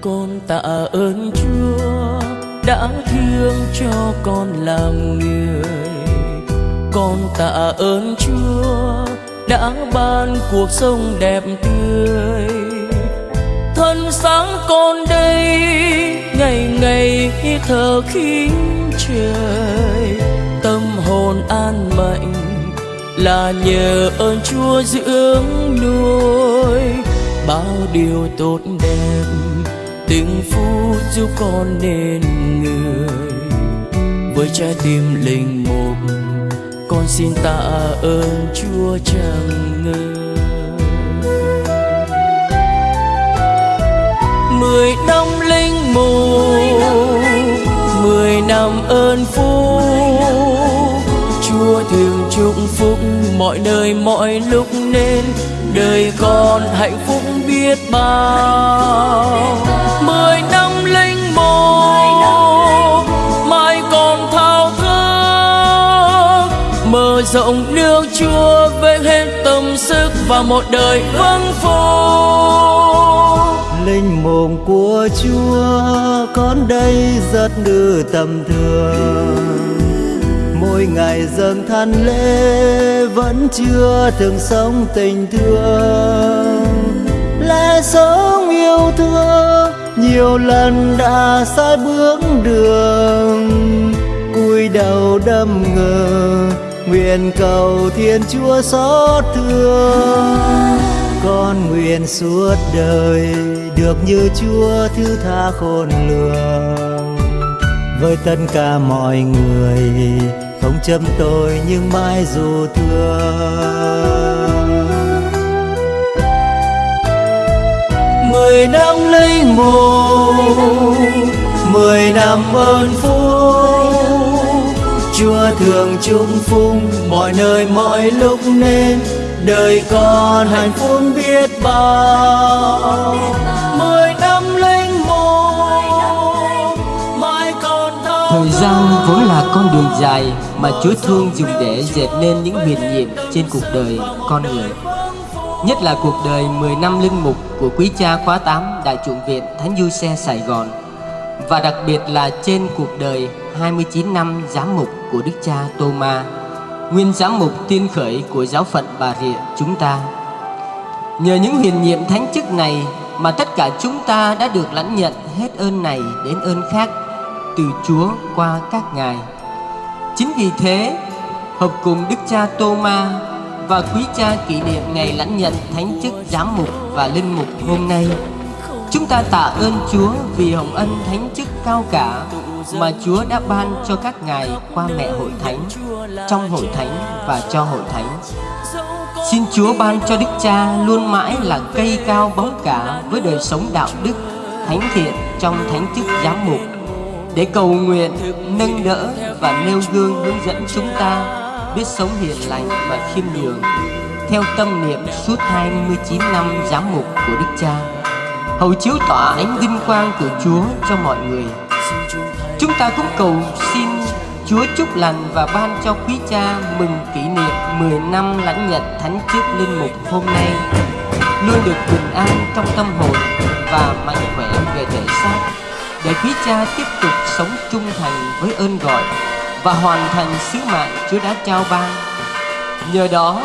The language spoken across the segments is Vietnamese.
con tạ ơn chúa đã thương cho con làm người. Con tạ ơn chúa đã ban cuộc sống đẹp tươi. Thân sáng con đây, ngày ngày thở khí trời, tâm hồn an mạnh là nhờ ơn chúa dưỡng nuôi. Bao điều tốt đẹp từng phút giúp con nên người, với trái tim linh mục, con xin tạ ơn chúa chẳng ngờ mười năm linh mục, mười năm ơn phúc, chúa thường chúc phúc mọi nơi mọi lúc nên, đời con hạnh phúc biết bao. Mười năm linh mục mai còn thao thức. Mở rộng nước chúa với hết tâm sức và một đời vâng phục linh mồm của chúa, con đây rất nữ tầm thường. Mỗi ngày dâng than lễ, vẫn chưa thường sống tình thương lẽ sống yêu thương, nhiều lần đã sai bước đường. Cúi đầu đâm ngờ, nguyện cầu thiên chúa xót thương. Con nguyện suốt đời được như chúa thứ tha khôn lường. Với tất cả mọi người, không châm tôi nhưng mãi dù thương. Mười năm linh mục mười năm ơn phúc. Chúa thường chúc phúc mọi nơi mọi lúc nên đời con hạnh phúc biết bao. Mười năm linh mục mai còn Thời gian vốn là con đường dài mà Chúa thương dùng để dệt nên những huyền nhiệm trên cuộc đời con người. Nhất là cuộc đời 10 năm linh mục của quý cha khóa 8 Đại chủng viện Thánh Du Xe Sài Gòn và đặc biệt là trên cuộc đời 29 năm giám mục của Đức cha Tô Ma, nguyên giám mục tiên khởi của giáo phận Bà Rịa chúng ta. Nhờ những huyền nhiệm thánh chức này mà tất cả chúng ta đã được lãnh nhận hết ơn này đến ơn khác từ Chúa qua các ngài. Chính vì thế, hợp cùng Đức cha Tô Ma và quý cha kỷ niệm ngày lãnh nhận thánh chức giám mục và linh mục hôm nay, chúng ta tạ ơn Chúa vì hồng ân thánh chức cao cả mà Chúa đã ban cho các ngài qua mẹ hội thánh, trong hội thánh và cho hội thánh. Xin Chúa ban cho Đức Cha luôn mãi là cây cao bóng cả với đời sống đạo đức, thánh thiện trong thánh chức giám mục để cầu nguyện, nâng đỡ và nêu gương hướng dẫn chúng ta biết sống hiền lành và khiêm nhường theo tâm niệm suốt 29 năm giám mục của Đức Cha, hầu chiếu tỏa ánh vinh quang của Chúa cho mọi người. Chúng ta cũng cầu xin Chúa chúc lành và ban cho quý cha mừng kỷ niệm 10 năm lãnh nhận thánh chức linh mục hôm nay, luôn được bình an trong tâm hồn và mạnh khỏe về thể xác, để quý cha tiếp tục sống trung thành với ơn gọi và hoàn thành sứ mạng Chúa đã trao ban. Nhờ đó,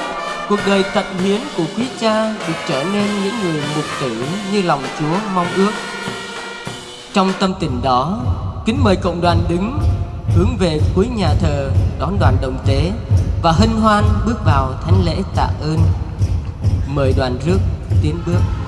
cuộc đời tận hiến của quý cha được trở nên những người mục tử như lòng Chúa mong ước. Trong tâm tình đó, kính mời cộng đoàn đứng hướng về cuối nhà thờ đón đoàn đồng tế và hân hoan bước vào thánh lễ tạ ơn. Mời đoàn rước tiến bước.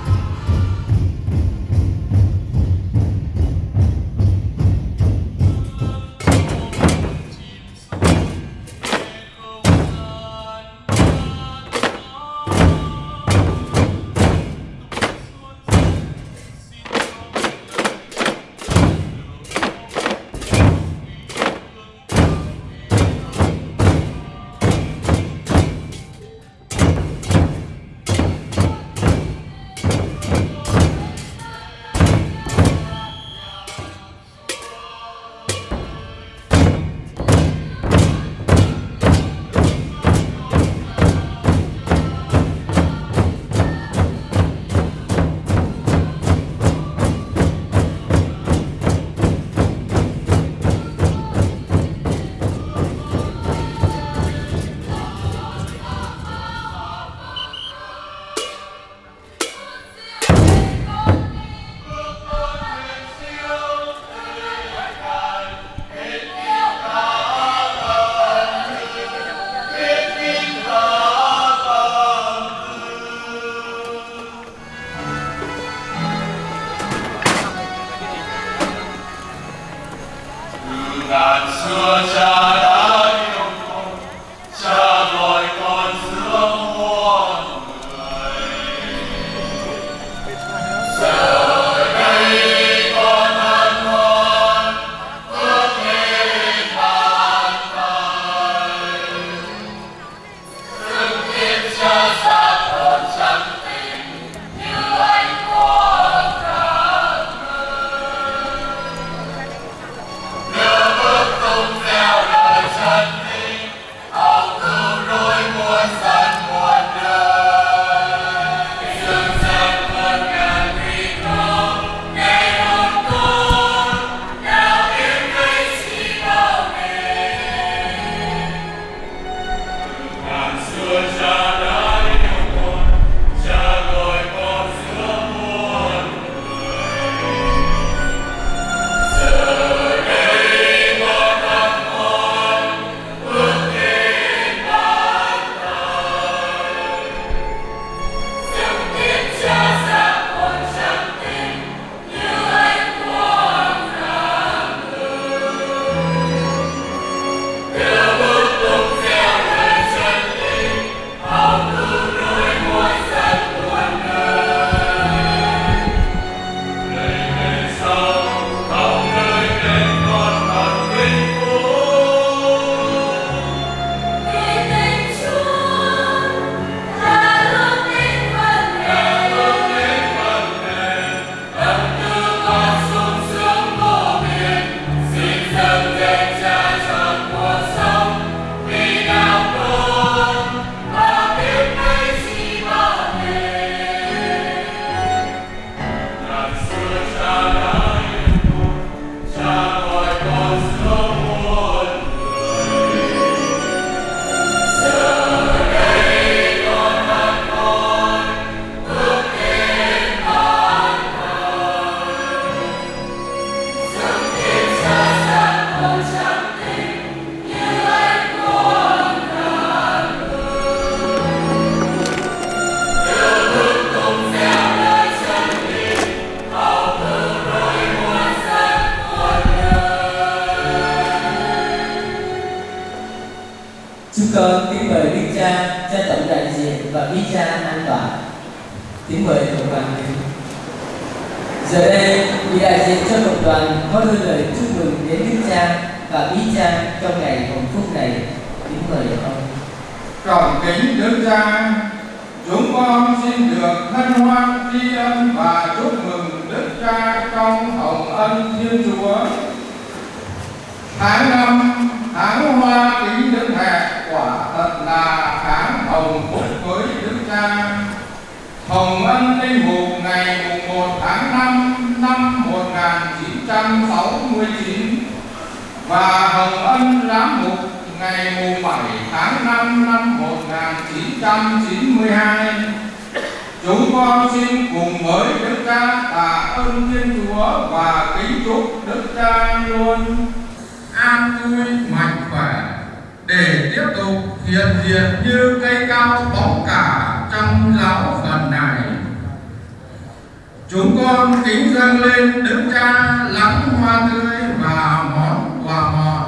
Cha lắng hoa tươi và món quà ngọt,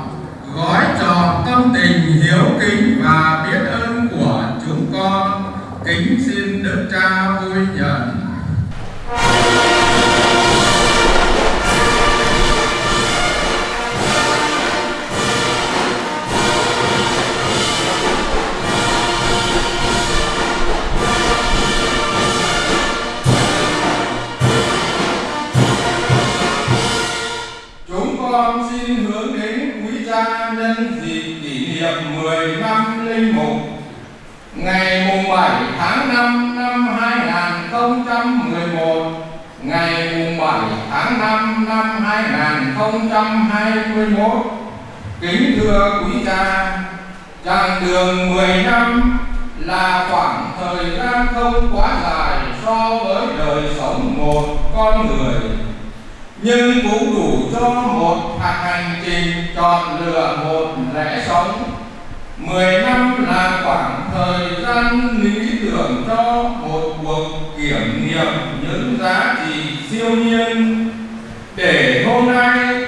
gói tròn tâm tình hiếu kính và biết ơn. 15 linh mục. Ngày mùng 7 tháng 5 năm 2011 ngày mùng 7 tháng 5 năm 2021 kính thưa quý cha, chặng đường 10 năm là khoảng thời gian không quá dài so với đời sống một con người. Nhưng cũng đủ cho một hành trình chọn lựa một lẽ sống. 10 năm là khoảng thời gian lý tưởng cho một cuộc kiểm nghiệm những giá trị siêu nhiên. Để hôm nay,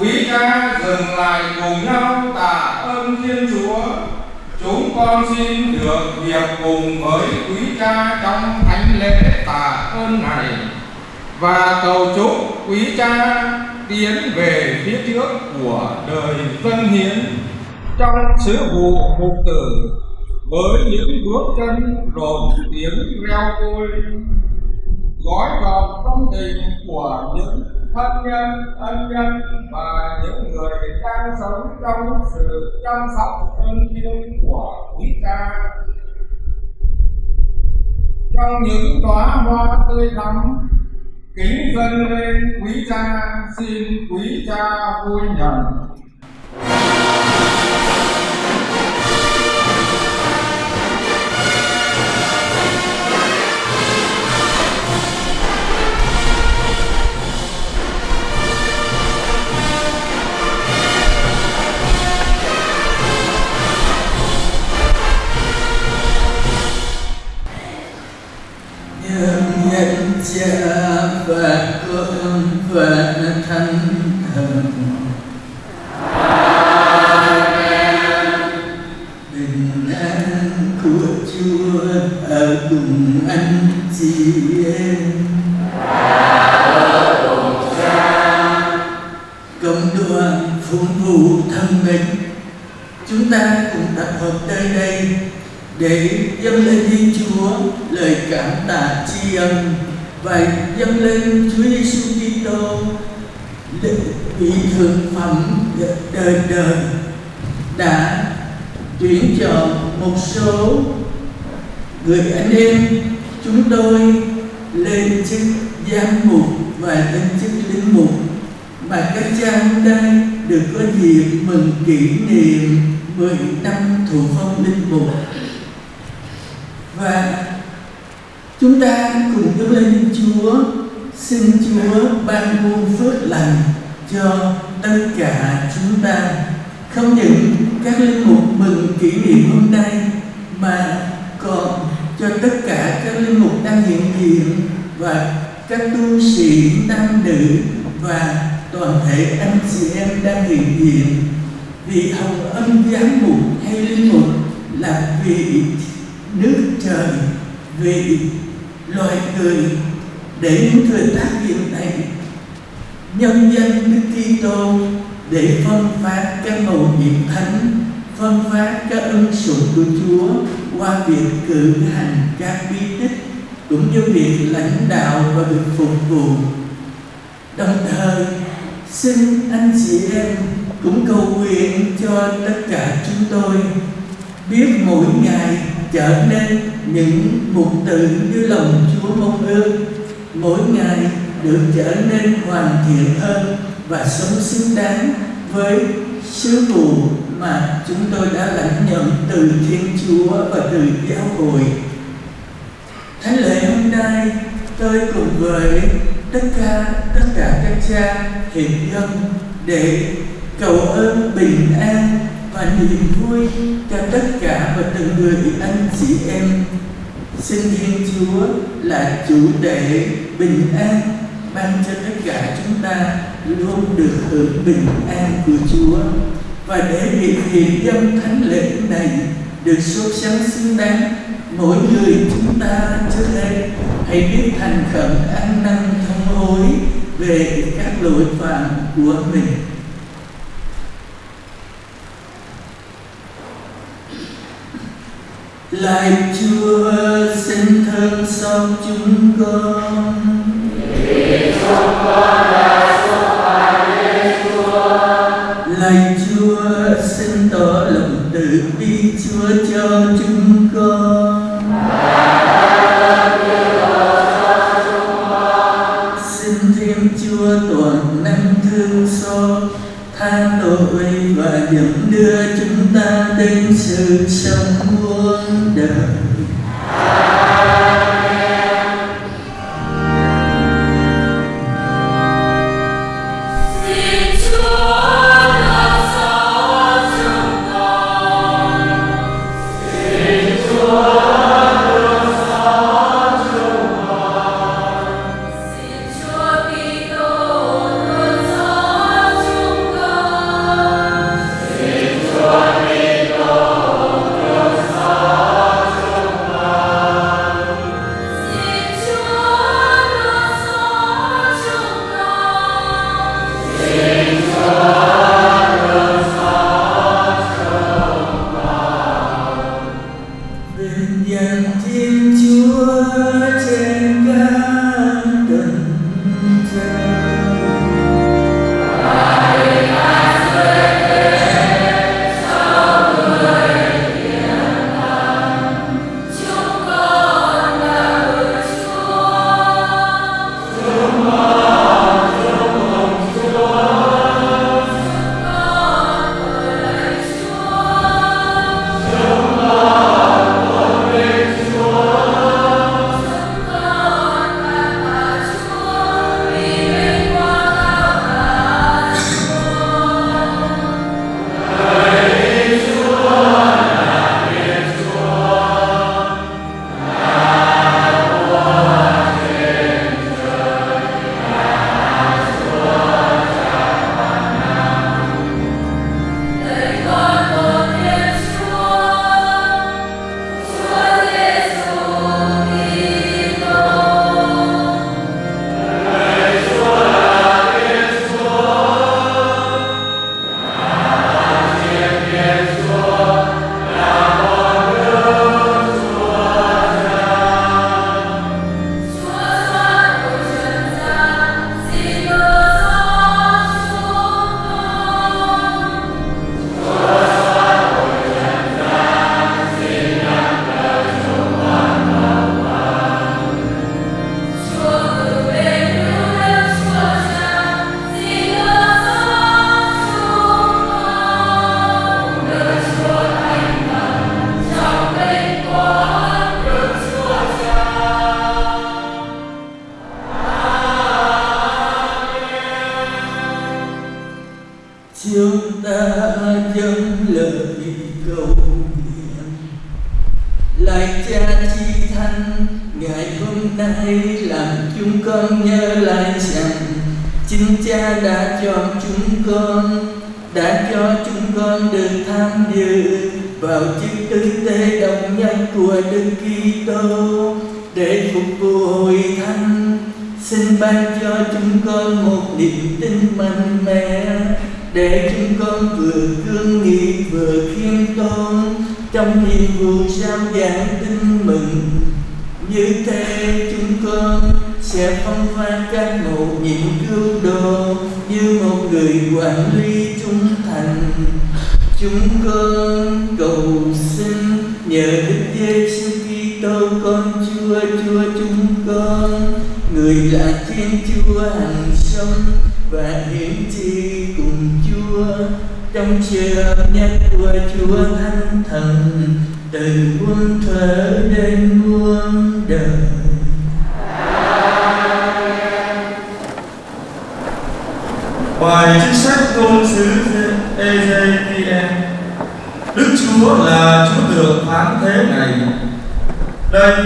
quý cha dừng lại cùng nhau tạ ơn Thiên Chúa. Chúng con xin được việc cùng với quý cha trong thánh lễ tạ ơn này. Và cầu chúc quý cha tiến về phía trước của đời dân hiến trong sứ vụ mục tử với những bước chân rộn tiếng reo vui, gói gọn tâm tình của những thân nhân, ân nhân và những người đang sống trong sự chăm sóc ân thiêng của quý cha. Trong những đóa hoa tươi thắm, kính dâng lên quý cha, xin quý cha vui nhận nhận cha và con và thánh người anh em chúng tôi lên chức giám mục và lên chức linh mục mà các cha hôm nay được có dịp mừng kỷ niệm 10 năm thụ phong linh mục và chúng ta cùng dâng lên Chúa xin Chúa ban muôn phước lành cho tất cả chúng ta không những các linh mục mừng kỷ niệm hôm nay mà còn cho tất cả các linh mục đang hiện diện và các tu sĩ nam nữ và toàn thể anh chị em đang hiện diện vì hồng ân giám mục hay linh mục là vị nước trời vì loài người. Để những thời tác hiện này, nhân dân Đức Kitô để phân phát các mầu nhiệm thánh, phân phát các ân sủng của Chúa qua việc cử hành các bí tích cũng như việc lãnh đạo và được phục vụ. Đồng thời, xin anh chị em cũng cầu nguyện cho tất cả chúng tôi biết mỗi ngày trở nên những mục từ như lòng Chúa mong ước mỗi ngày được trở nên hoàn thiện hơn và sống xứng đáng với sứ vụ mà chúng tôi đã lãnh nhận từ Thiên Chúa và từ giáo hội. Thánh lễ hôm nay, tôi cùng với tất cả tất cả các cha hiện dân để cầu ơn bình an và niềm vui cho tất cả và từng người anh chị em. Xin thiên chúa là chủ đệ bình an, ban cho tất cả chúng ta luôn được hưởng bình an của chúa. Và để việc hiện dân thánh lễ này được sốt sáng xứng đáng, mỗi người chúng ta trước đây hãy biết thành khẩn ăn năn thông hối về các lỗi phạm của mình. Lạy Chúa, xin thương xót chúng con. Vì chúng con đã xúc phạm đến Chúa Lạy Chúa, xin tỏ lòng từ bi Chúa cho chúng con. Xin Thiên Chúa toàn năng thương xót, tha tội và dẫn đưa chúng ta đến sự sống. Chúa hằng sống và hiển trị cùng Chúa. Trong sự hợp nhất của Chúa Thánh Thần từ muôn thuở đến muôn đời. Bài trích sách ngôn sứ Ezekiel. Đức Chúa là Chúa được phán thế này. Đây,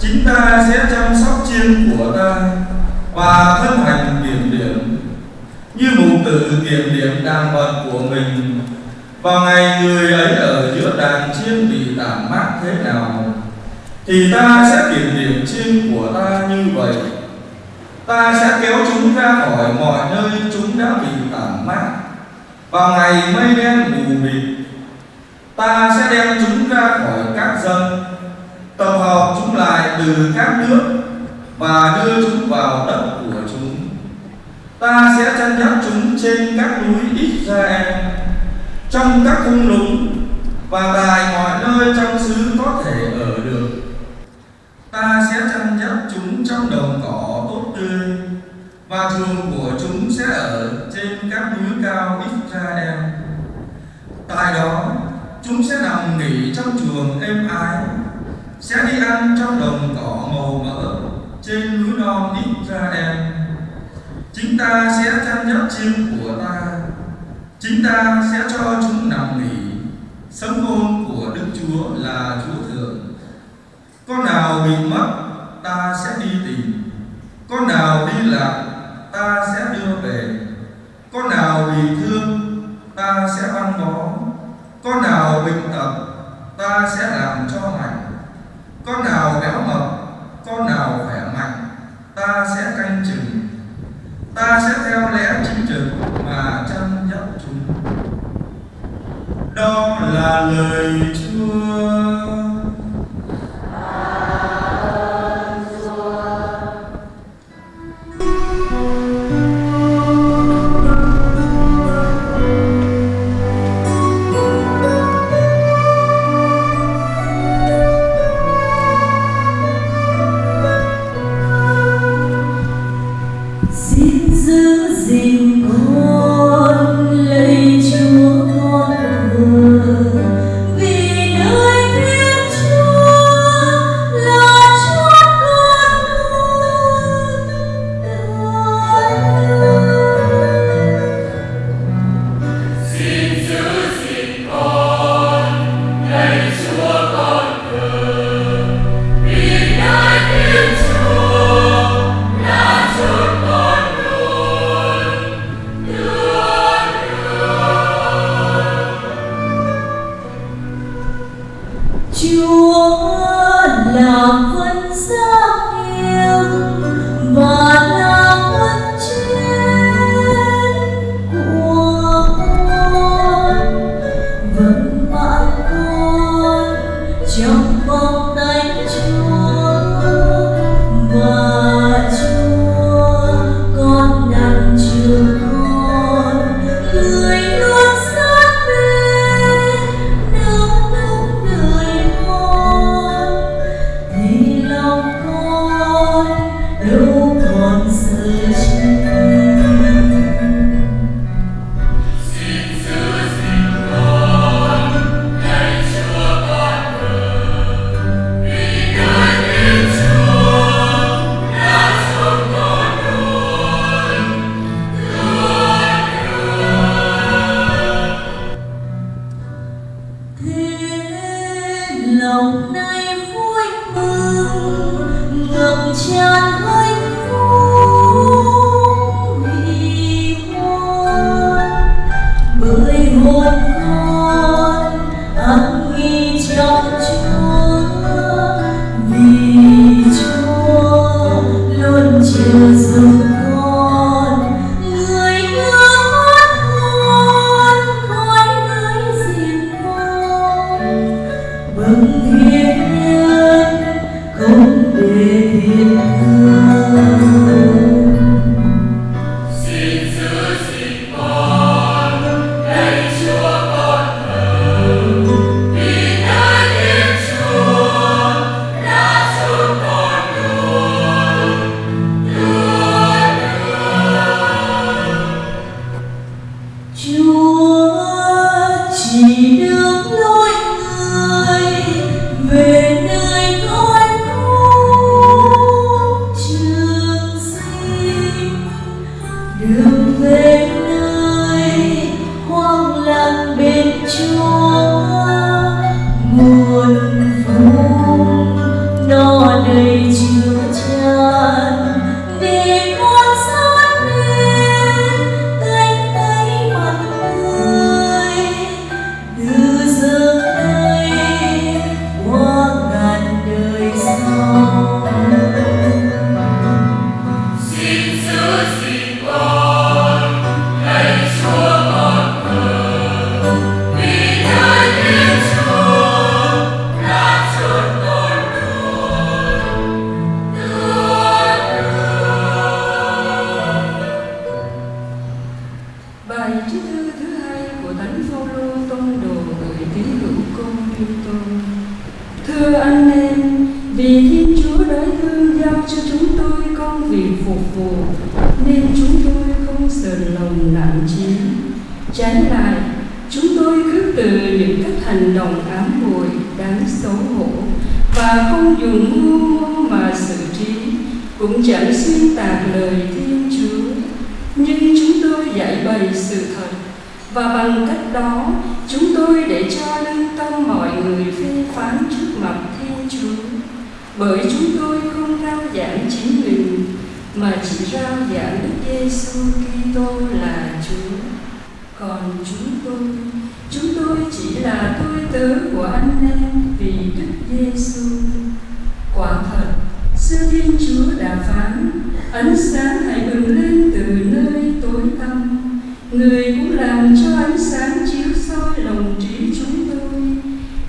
chính ta sẽ chăm sóc chiên của ta. Và thân hành kiểm điểm, Như mục tử kiểm điểm đàn vật của mình Vào ngày người ấy ở giữa đàn chiên bị tản mát thế nào, Thì ta sẽ kiểm điểm chiên của ta như vậy. Ta sẽ kéo chúng ra khỏi mọi nơi chúng đã bị tản mát vào ngày mây đen mù mịt, ta sẽ đem chúng ra khỏi các dân, tập hợp chúng lại từ các nước và đưa chúng vào đất của chúng. Ta sẽ chăn dắt chúng trên các núi Israel trong các thung lũng và tại mọi nơi trong xứ có thể ở được. Ta sẽ chăn dắt chúng trong đồng cỏ tốt tươi và chuồng của chúng sẽ ở trên các núi cao Israel. Tại đó, chúng sẽ nằm nghỉ trong chuồng êm ái, sẽ đi ăn trong đồng cỏ màu mỡ trên núi non Israel. Chính ta sẽ chăn dắt chim của ta, chính ta sẽ cho chúng nằm nghỉ. Sấm ngôn của Đức Chúa là Chúa Thượng. Con nào bị mất, ta sẽ đi tìm. Con nào đi lạc, ta sẽ đưa về con nào bị thương ta sẽ băng bó con nào bệnh tật ta sẽ làm cho mạnh con nào béo mập con nào khỏe mạnh, ta sẽ canh chừng. Ta sẽ theo lẽ chính trực mà chăm dắt chúng. Đó là lời chúa.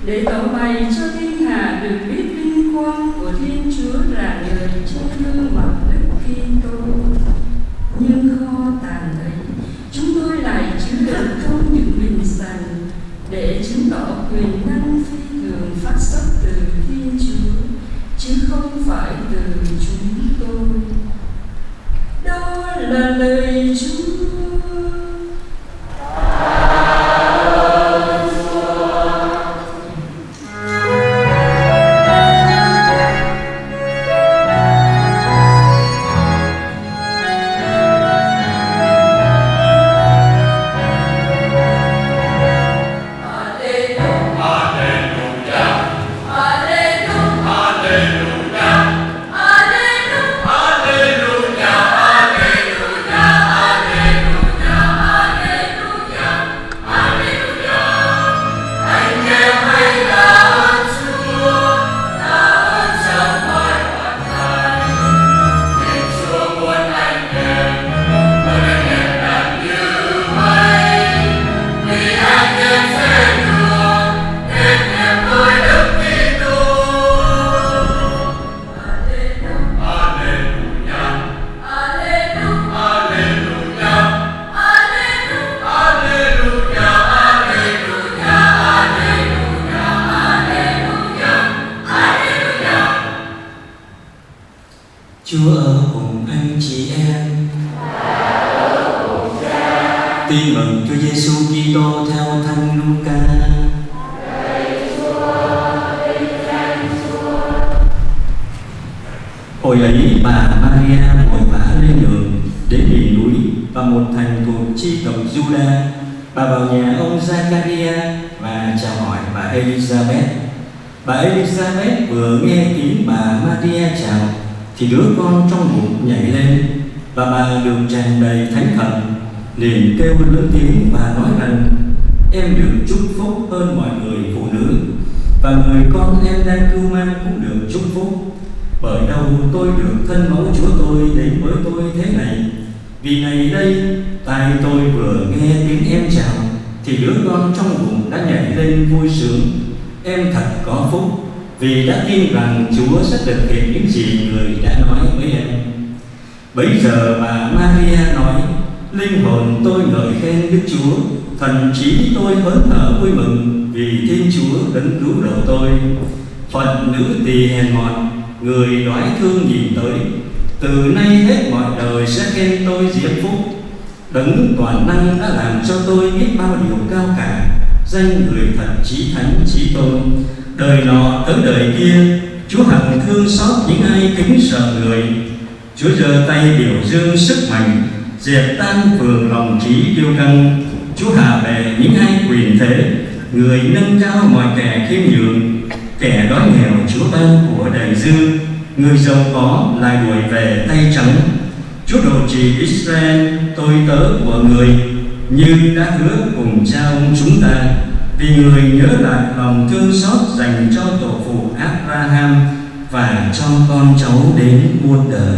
để tàu bay cho thiên hạ được biết tôi đến với tôi thế này. Vì ngày đây tai tôi vừa nghe tiếng em chào, thì đứa con trong bụng đã nhảy lên vui sướng. Em thật có phúc, vì đã tin rằng Chúa sẽ thực hiện những gì người đã nói với em. Bấy giờ bà Maria nói, linh hồn tôi ngợi khen Đức Chúa, thần trí tôi hớn hở vui mừng vì Thiên Chúa đấng cứu độ tôi. Phận nữ tỳ hèn mọn, người đói thương nhìn tới từ nay hết mọi đời sẽ khen tôi diễm phúc. Đấng toàn năng đã làm cho tôi biết bao điều cao cả. Danh người thật chí thánh chí tôn. Đời nọ tới đời kia, chúa hằng thương xót những ai kính sợ người. Chúa giơ tay biểu dương sức mạnh, dẹp tan phường lòng trí kiêu căng. Chúa hạ về những ai quyền thế, người nâng cao mọi kẻ khiêm nhường. Kẻ đói nghèo chúa ban của đầy dư Người giàu có lại đuổi về tay trắng. Chúa độ trì Israel, tôi tớ của người, Như đã hứa cùng cha ông chúng ta. Vì người nhớ lại lòng thương xót dành cho tổ phụ Abraham Và cho con cháu đến muôn đời.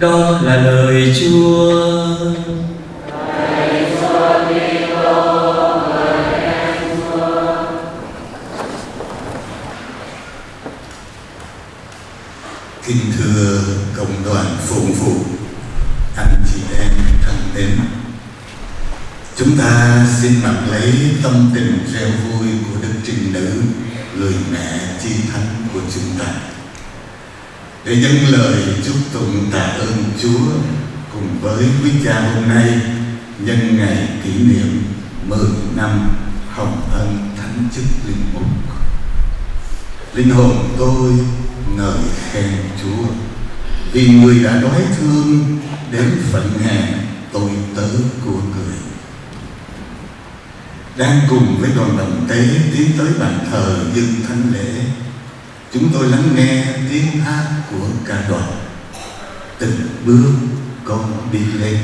Đó là lời Chúa. Kính thưa cộng đoàn phụng phụ, anh chị em thân mến, chúng ta xin mặc lấy tâm tình reo vui của Đức Trinh Nữ, người mẹ chi thánh của chúng ta, để dâng lời chúc tụng tạ ơn Chúa cùng với quý cha hôm nay nhân ngày kỷ niệm 10 năm hồng ân thánh chức linh mục. Linh hồn tôi ngợi khen Chúa, vì người đã đói thương đến phận hèn tôi tớ của người. Đang cùng với đoàn đồng tế tiến tới bàn thờ dân thánh lễ, chúng tôi lắng nghe tiếng hát của ca đoàn. Từng bước con đi lên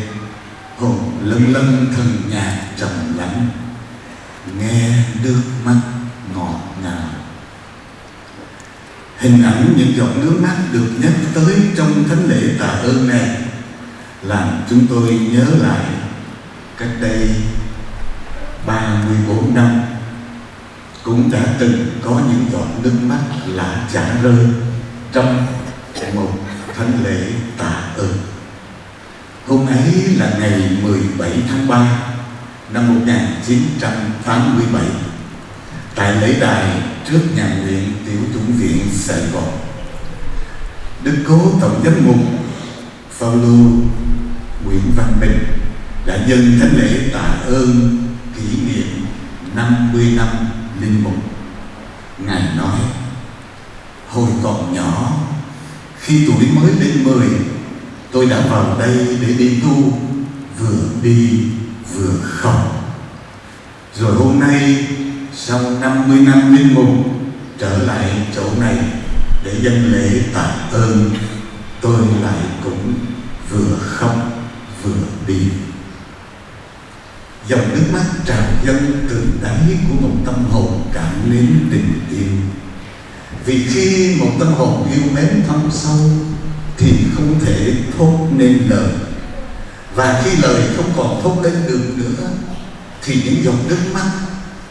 hồn lân lân thần nhạc trầm lắng nghe nước mắt ngọt ngào Hình ảnh những giọt nước mắt được nhắc tới trong thánh lễ tạ ơn này làm chúng tôi nhớ lại cách đây 34 năm, cũng đã từng có những giọt nước mắt lạ chả rơi trong một thánh lễ tạ ơn. Hôm ấy là ngày 17 tháng 3 năm 1987 tại lễ đài trước nhà nguyện tiểu chủng viện Sài Gòn. Đức cố tổng giám mục Phaolô Nguyễn Văn Bình đã dâng thánh lễ tạ ơn kỷ niệm 50 năm linh mục. Ngài nói: Hồi còn nhỏ, khi tuổi mới lên 10, tôi đã vào đây để đi tu, vừa đi vừa khóc. Rồi hôm nay sau 50 năm linh mục, trở lại chỗ này để dân lễ tạ ơn, tôi lại cũng vừa khóc vừa đi. Dòng nước mắt trào dâng từ đáy của một tâm hồn cảm mến tình yêu. Vì khi một tâm hồn yêu mến thâm sâu thì không thể thốt nên lời. Và khi lời không còn thốt lên được nữa thì những dòng nước mắt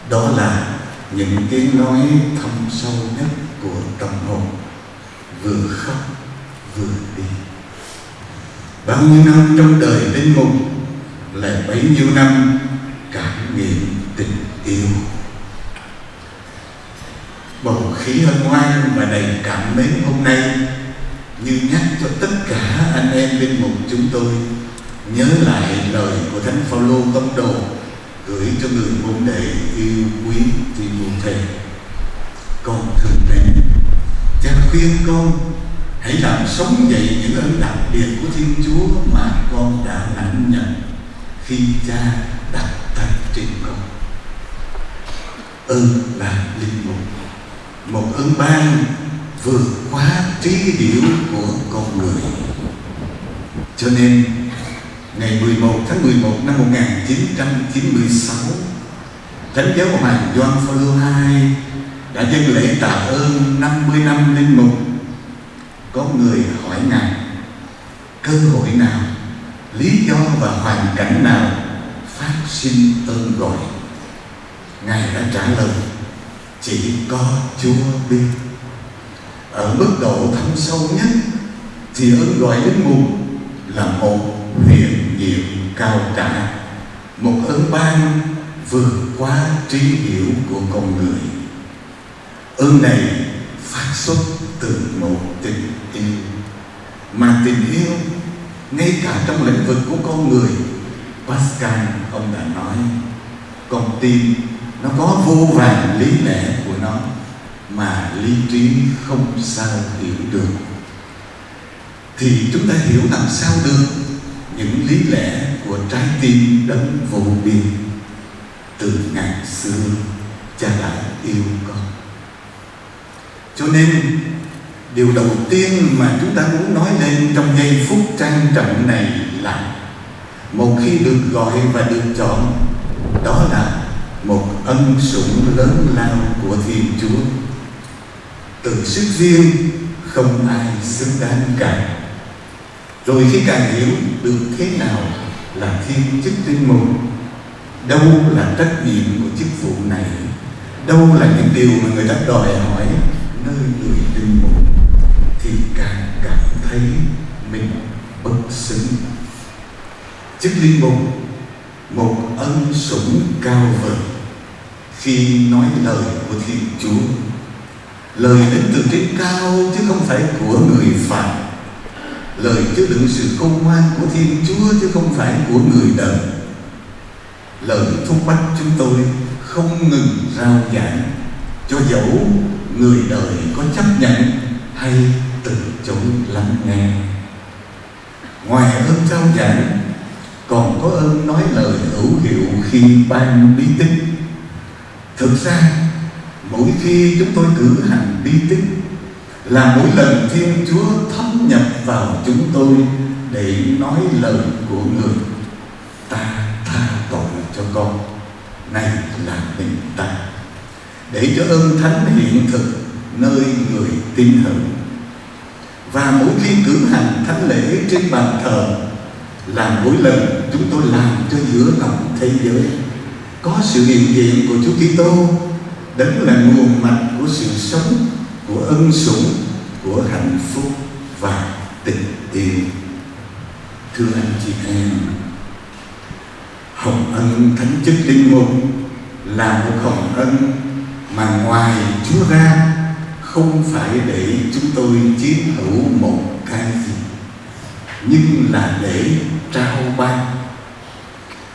đó là những tiếng nói thâm sâu nhất của tâm hồn. Vừa khóc, vừa đi. Bao nhiêu năm trong đời linh mục là bấy nhiêu năm cảm nghiệm tình yêu. Bầu khí hân hoan và đầy cảm mến hôm nay như nhắc cho tất cả anh em linh mục chúng tôi nhớ lại lời của thánh Phaolô công đồ gửi cho người môn đệ yêu quý Timothy con thương mẹ, cha khuyên con, hãy làm sống dậy những ơn đặc biệt của Thiên Chúa mà con đã lãnh nhận khi cha đặt tay trên con. Ơn là linh mục, một ơn ban vượt quá trí hiểu của con người. Cho nên ngày 11 tháng 11 năm 1996 Thánh giáo Hoàng Gioan Phaolô II đã dâng lễ tạ ơn 50 năm linh mục. Có người hỏi Ngài cơ hội nào, lý do và hoàn cảnh nào phát sinh ơn gọi. Ngài đã trả lời chỉ có Chúa biết. Ở mức độ thâm sâu nhất thì ơn gọi linh mục là một huyền diệu cao cả, một ơn ban vượt qua trí hiểu của con người. Ơn này phát xuất từ một tình yêu. Mà tình yêu ngay cả trong lĩnh vực của con người Pascal ông đã nói con tim nó có vô vàn lý lẽ của nó mà lý trí không sao hiểu được. Thì chúng ta hiểu làm sao được? Những lý lẽ của trái tim đấng vô biên từ ngày xưa cha đã yêu con. Cho nên, điều đầu tiên mà chúng ta muốn nói lên trong giây phút trang trọng này là một khi được gọi và được chọn, đó là một ân sủng lớn lao của thiên chúa. Từ sức riêng, không ai xứng đáng cả rồi khi càng hiểu được thế nào là thiên chức linh mục đâu là trách nhiệm của chức vụ này, đâu là những điều mà người ta đòi hỏi nơi người linh mục thì càng cảm thấy mình bất xứng. Chức linh mục một ân sủng cao vời. Khi nói lời của thiên chúa, lời đến từ trên cao chứ không phải của người phạm lời chứa đựng sự công ngoan của thiên chúa chứ không phải của người đời. Lời thúc bách chúng tôi không ngừng rao giảng cho dẫu người đời có chấp nhận hay từ chối lắng nghe. Ngoài ơn trao giảng, còn có ơn nói lời hữu hiệu khi ban bí tích. Thực ra, mỗi khi chúng tôi cử hành bí tích là mỗi lần thiên chúa thâm nhập vào chúng tôi để nói lời của người, ta tha tội cho con. Này là mình ta. Để cho ơn thánh hiện thực nơi người tin hữu và mỗi khi cử hành thánh lễ trên bàn thờ, là mỗi lần chúng tôi làm cho giữa lòng thế giới, có sự hiện diện của Chúa Kitô đấng là nguồn mạch của sự sống của ân sủng, của hạnh phúc và tình yêu. Thưa anh chị em, hồng ân thánh chức linh mục là một hồng ân mà ngoài Chúa ra không phải để chúng tôi chiếm hữu một cái gì, nhưng là để trao ban.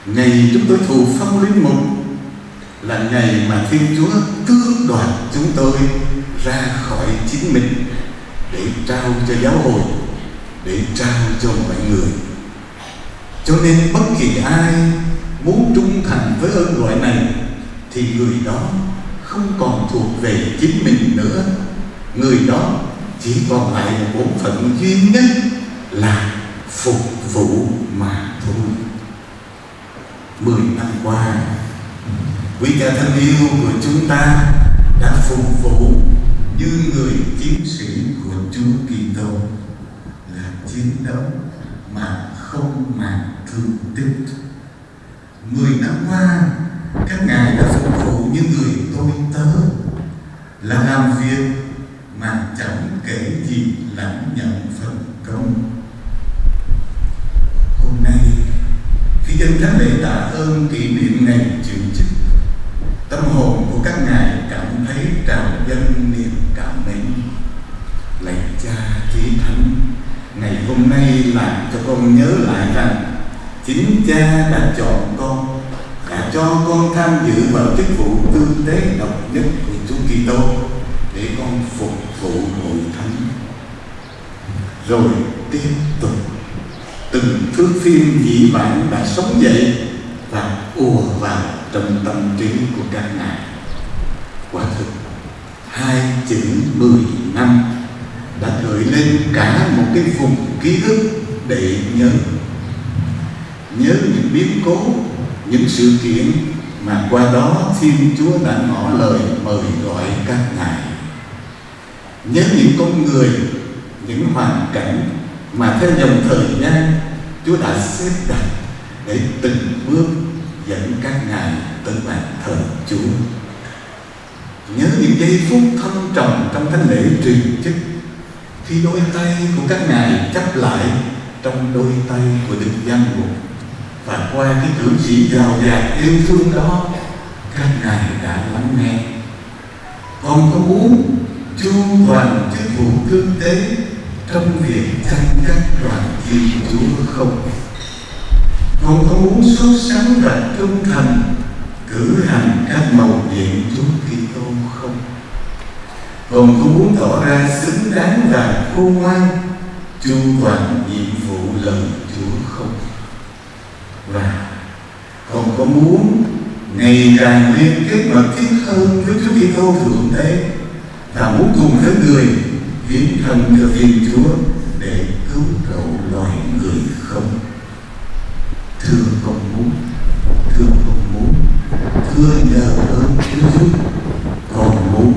Ngày chúng tôi thụ phong linh mục là ngày mà thiên chúa tương đoạt chúng tôi ra khỏi chính mình để trao cho giáo hội, để trao cho mọi người. Cho nên bất kỳ ai muốn trung thành với ơn gọi này thì người đó không còn thuộc về chính mình nữa. Người đó chỉ còn lại một bổn phận duy nhất là phục vụ mà thôi. Mười năm qua, quý cha thân yêu của chúng ta đã phục vụ như người chiến sĩ của Chúa Kitô là chiến đấu mà không màng thương tích. Mười năm qua, các ngài đã phục vụ như người tôi tớ, là làm việc mà chẳng kể gì lãnh nhận phần công. Hôm nay, khi dân thánh lễ tạ ơn kỷ niệm ngày chịu chức, tâm hồn của các ngài cảm thấy trào dâng niềm cảm mến. Lạy cha chí thánh, ngày hôm nay làm cho con nhớ lại rằng chính cha đã chọn con, đã cho con tham dự vào chức vụ tư tế độc nhất của Chúa Kitô để con phục vụ hội thánh. Rồi tiếp tục từng thước phim dĩ vãng đã sống dậy và ùa vào trong tâm trí của các ngài. Quả thực, hai chữ mười năm đã gợi lên cả một cái vùng ký ức để nhớ. Nhớ những biến cố, những sự kiện mà qua đó Thiên Chúa đã ngỏ lời mời gọi các ngài. Nhớ những con người, những hoàn cảnh mà theo dòng thời gian Chúa đã xếp đặt để từng bước dẫn các ngài tới bàn thờ Chúa. Nhớ những giây phút thâm trầm trong thánh lễ truyền chức, khi đôi tay của các ngài chấp lại trong đôi tay của Đức Giang Mục và qua cái cử chỉ giàu dạt yêu thương đó, các ngài đã lắng nghe con có muốn chu toàn chức vụ thương tế trong việc chăm các đoàn Thiên Chúa không? Con có muốn xuất sắng và trung thành, cử hành các màu nhiệm Chúa Kitô không? Con có muốn tỏ ra xứng đáng và khôn ngoan, chu toàn nhiệm vụ lời Chúa không? Và con có muốn ngày càng liên kết mật thiết hơn với Chúa Kitô thượng tế và muốn cùng với người hiến thân cho Thiên Chúa để cứu độ loài người không? Thưa con muốn, thưa con muốn, thưa nhờ ơn Chúa giúp con muốn.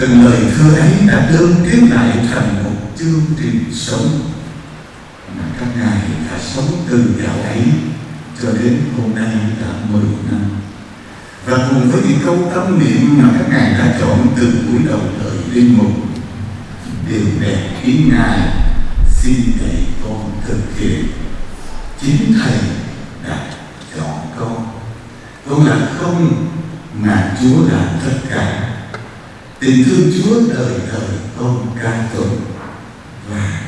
Từng lời thưa ấy đã đơn kết lại thành một chương trình sống mà các ngài đã sống từ đạo ấy cho đến hôm nay đã 10 năm và cùng với những câu tâm niệm mà các ngài đã chọn từ buổi đầu đời linh mục điều đẹp ý ngài xin dạy con thực hiện chính thầy đã chọn con. Con là không mà chúa là tất cả. Tình thương chúa đời đời con ca tụng. Và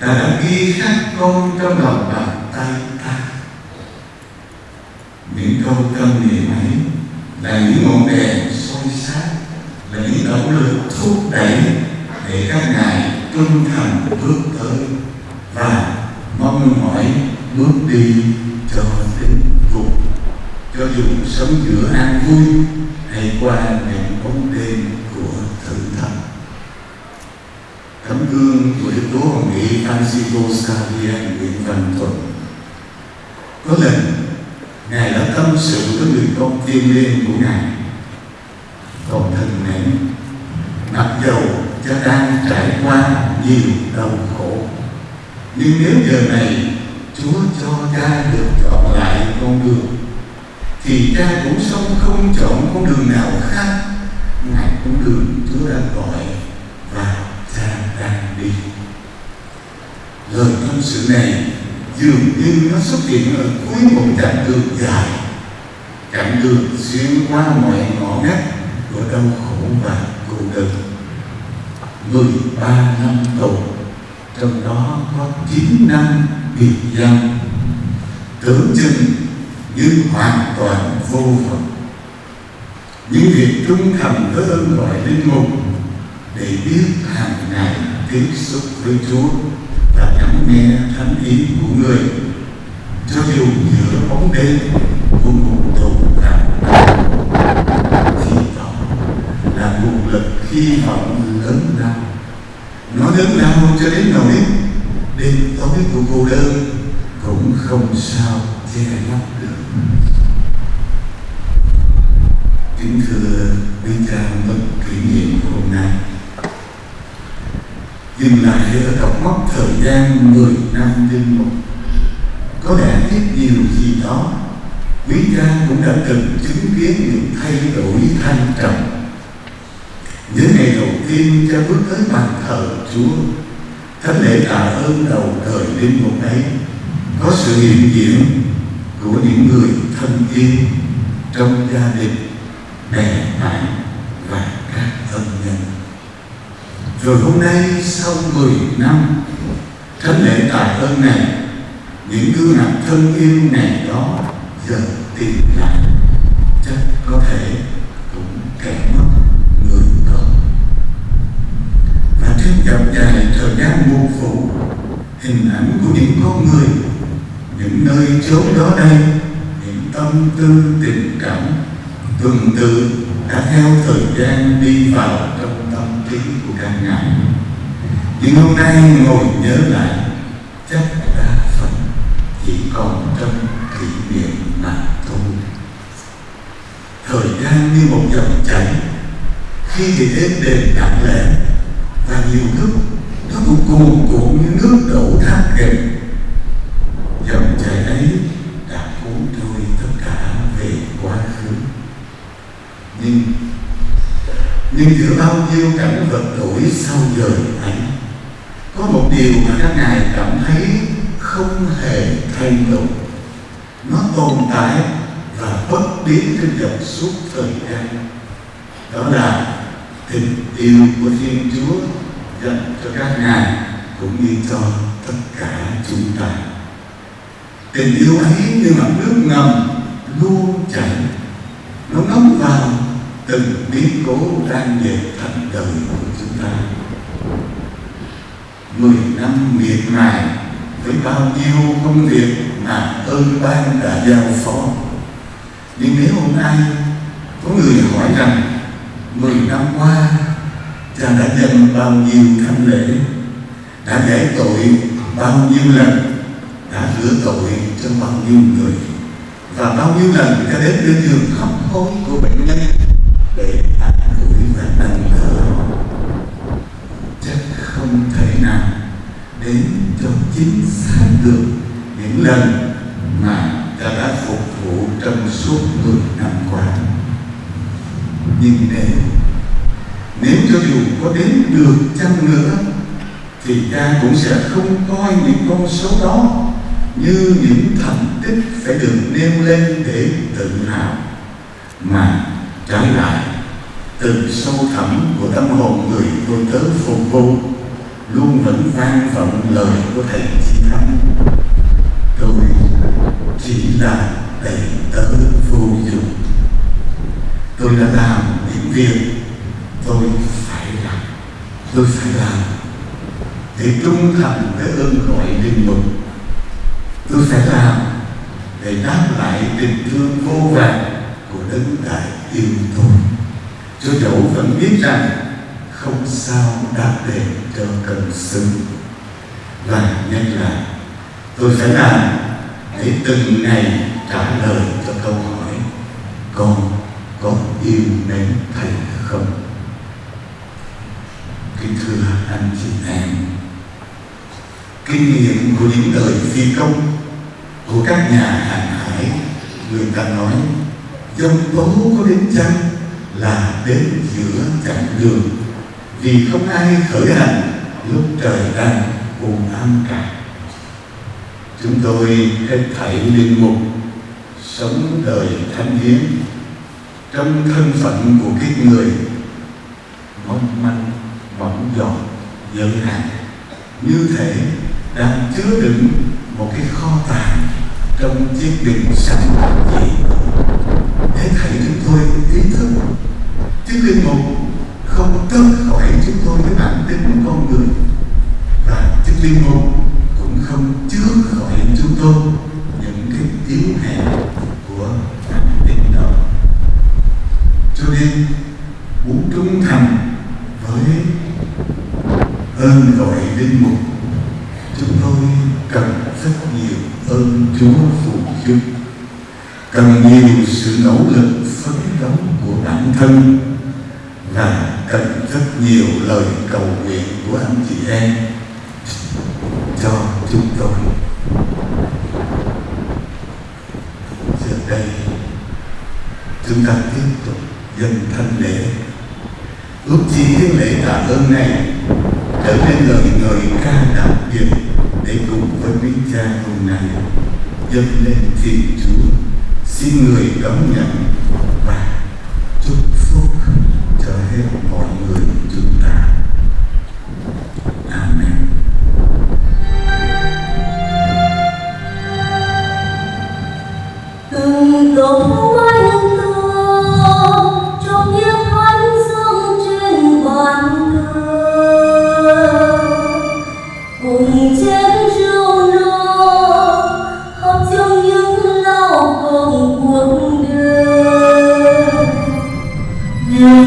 ta đã ghi khắc con trong lòng bàn tay ta. Những câu tâm niệm ấy là những ngọn đèn soi sáng, là những động lực thúc đẩy để các ngài trung thành bước tới. Và mong mỏi bước đi cho đến cùng. Cho dù sống giữa an vui hay qua những bóng đêm của thử thách tấm gương của đức chúa hồng nghị Francisco Xavier Nguyễn Văn Thuận. Có lần ngài đã tâm sự với người con thiên liêng của ngài. Còn thân nén, mặc dầu cha đang trải qua nhiều đau khổ. Nhưng nếu giờ này Chúa cho cha được chọn lại con đường. Thì cha cũng sống không chọn con đường nào khác. Ngài con đường Chúa đã gọi và cha đang đi. Lời tâm sự này dường như nó xuất hiện ở cuối một chặng đường dài. Chặng đường xuyên qua mọi ngõ ngách của đau khổ và cô đơn. 13 năm tù, trong đó có 9 năm bị giam tưởng chừng như hoàn toàn vô vọng những việc trung thành với ơn gọi linh mục để biết hàng ngày tiếp xúc với Chúa và lắng nghe thánh ý của người. Cho dù giữa bóng đêm của một tù cảm, thì đó là nguồn lực hy vọng lớn lao. Nó lớn lao cho đến nỗi đêm tối của cô đơn cũng không sao che lấp được. Kính thưa quý cha mừng kỷ niệm hôm nay. Dừng lại ở cặp mốc thời gian 10 năm linh mục có lẽ biết điều gì đó, quý cha cũng đã từng chứng kiến những thay đổi thanh trọng Những ngày đầu tiên cha bước tới bàn thờ Chúa thánh lễ tạ ơn đầu trời linh mục ấy có sự hiện diện của những người thân yêu trong gia đình, bè bạn và các ân nhân. Rồi hôm nay sau 10 năm thánh lễ tạ ơn này, những gương mặt thân yêu ngày đó giờ tìm lại, chắc có thể cũng kẻ mất người con phép trên dài thời gian mưu phủ, hình ảnh của những con người, những nơi chốn đó đây, những tâm tư, tình cảm tuần tự đã theo thời gian đi vào trong tâm trí của các ngài. Nhưng hôm nay ngồi nhớ lại, chắc đa phần chỉ còn trong kỷ niệm mà thôi. Thời gian như một dòng chảy, khi thì êm đềm đặng lẽ và nhiều lúc nó cũng cuồn cuộn như nước đổ thác kềnh dòng chảy ấy đã cuốn trôi tất cả về quá khứ. Nhưng nhưng giữa bao nhiêu cảnh vật đổi sau giờ ấy, có một điều mà các ngài cảm thấy không hề thay đổi. Nó tồn tại và bất biến trên dòng suốt thời gian. Đó là tình yêu của Thiên Chúa dành cho các ngài cũng như cho tất cả chúng ta. Tình yêu ấy như mặt nước ngầm luôn chảy, nó ngấm vào từng biến cố đang về thành đời của chúng ta. Mười năm miệt mài với bao nhiêu công việc mà ơn ban đã giao phó. Nhưng nếu hôm nay có người hỏi rằng mười năm qua, cha đã dâng bao nhiêu thánh lễ, đã giải tội bao nhiêu lần, đã rửa tội cho bao nhiêu người, và bao nhiêu lần cha đến bên giường hấp hối của bệnh nhân để an ủi và nâng đỡ. Chắc không thể nào đến cho chính xác được những lần mà ta đã phục vụ trong suốt 10 năm qua nhưng nếu nếu cho dù có đến được chăng nữa, thì cha cũng sẽ không coi những con số đó như những thành tích phải được nêu lên để tự hào, mà trái lại, từ sâu thẳm của tâm hồn người tôi tớ phục vụ, luôn vẫn vang vọng lời của thầy chí thánh. Tôi chỉ là đầy tớ vô dụng tôi đã làm những việc tôi phải làm. Tôi phải làm để trung thành với ơn gọi linh mục. Tôi phải làm để đáp lại tình thương vô vàn của đấng đại yêu tôi. Cho dẫu vẫn biết rằng không sao đáp đền cho cần xứng và nhân là, tôi phải làm để từng ngày trả lời cho câu hỏi, con có yêu mến thầy không? Kính thưa anh chị em, kinh nghiệm của những đời phi công của các nhà hàng hải, người ta nói dông tố có đến chăng là đến giữa chặng đường, vì không ai khởi hành lúc trời đang buồn ăn cả. Chúng tôi hết thảy linh mục, sống đời thánh hiến trong thân phận của cái người, mong manh võng dọn giới hạn như thể đang chứa đựng một cái kho tàng trong chiếc bình sẵn gì để thầy chúng tôi ý thức, chiếc linh mục không tước khỏi chúng tôi cái bản tính con người. Và chiếc linh mục cũng không chứa khỏi chúng tôi những cái yếu hèn của bản tính đó cho nên muốn trung thành với ơn gọi linh mục. Chúng tôi cần rất nhiều ơn Chúa phù giúp cần nhiều sự nỗ lực phấn đấu của bản thân và cần rất nhiều lời cầu nguyện của anh chị em cho chúng tôi. Giờ đây, chúng ta tiếp tục dâng thanh lễ. Ước chi cái lễ tạ ơn này trở nên lời người ca đặc biệt để cùng với quý cha hôm nay. Dâng lên thiên Chúa, xin người đón nhận và chúc phúc cho hết mọi người. Chúng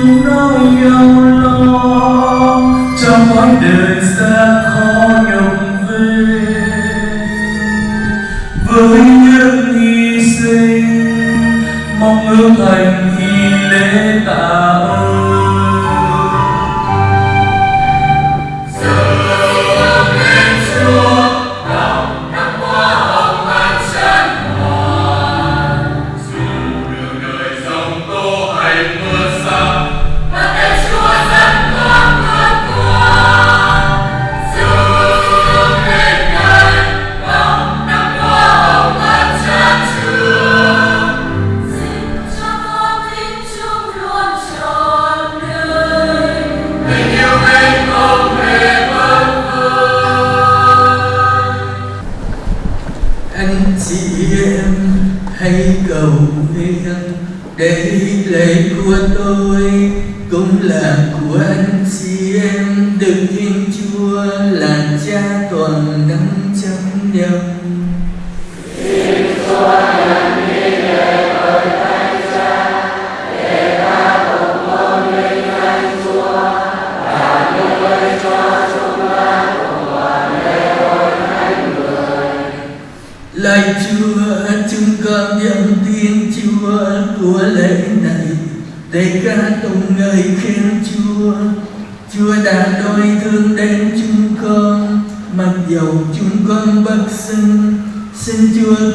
nỗi đau lo trong cõi đời xa khó nhọc về, với những hy sinh, mong ước thành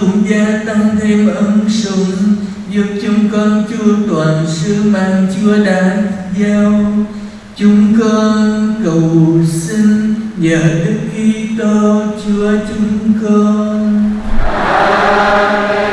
cũng gia tăng thêm ân sủng, giúp chúng con chúa toàn sứ mạng Chúa đã giao. Chúng con cầu xin nhờ Đức Kitô Chúa chúng con. Amen.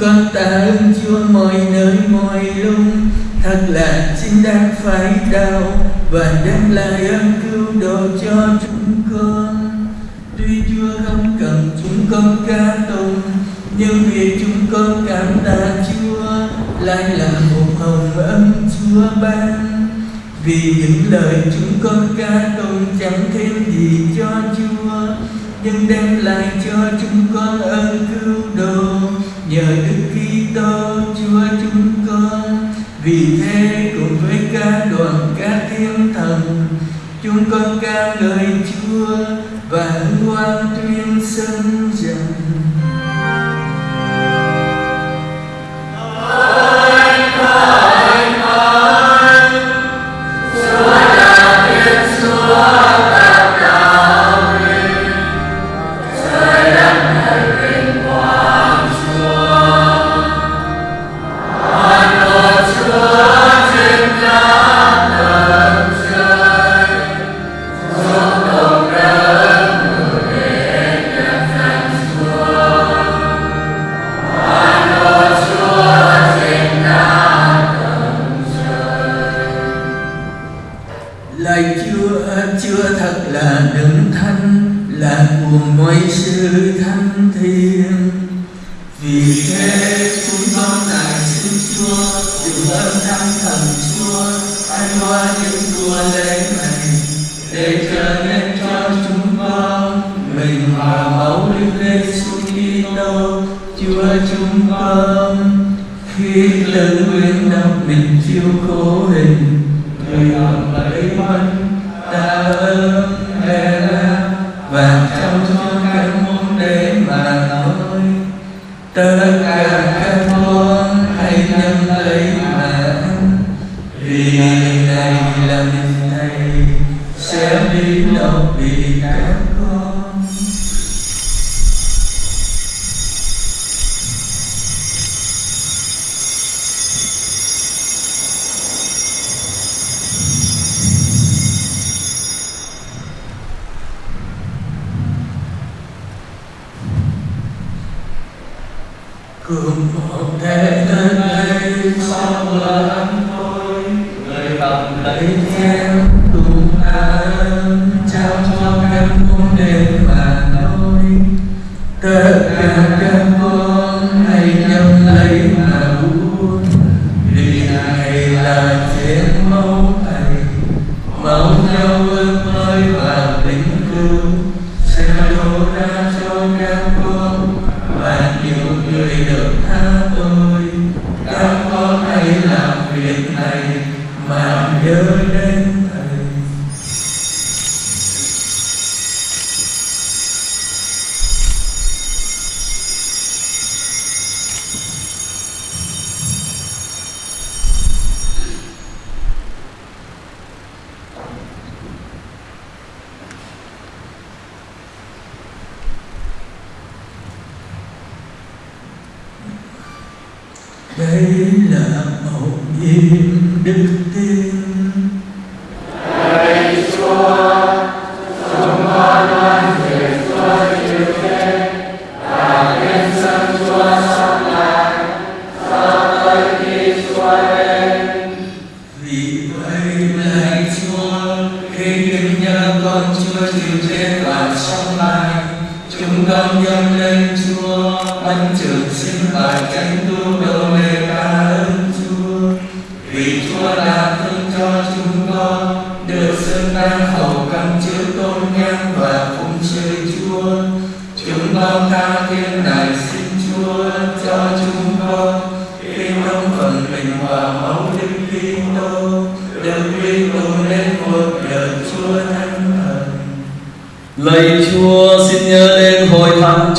Con tạ ơn Chúa mọi nơi mọi lúc thật là chính đáng phải đau và đem lại ơn cứu độ cho chúng con. Tuy Chúa không cần chúng con ca tụng, nhưng vì chúng con cảm tạ Chúa, lại là một hồng ân Chúa ban. Vì những lời chúng con ca tụng chẳng thêm gì cho Chúa, nhưng đem lại cho chúng con ơn cứu độ nhờ Đức Kitô Chúa chúng con, vì thế cùng với ca đoàn ca thiên thần, chúng con ca ngợi Chúa và hoan tuyên xưng và máu Đức Giêsu Kitô Chúa chúng con. Khi tự nguyện đọc mình chiêu cố hình, người làm lấy mất ta ơn. Sinh và chánh tu độ để tạ ơn Chúa. Vì Chúa đã thương cho chúng con, được xưng đáng hầu căn chứa tôn nhang và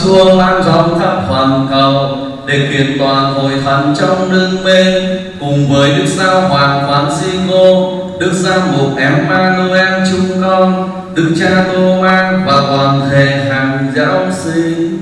chuông thánh Chúa khắp hoàn cầu để kiện toàn hội thánh trong nước bên cùng với Đức Giáo Hoàng Francisco, Đức Giám mục Emmanuel chúng con, Đức Cha Tô Man và toàn thể hàng giáo sinh.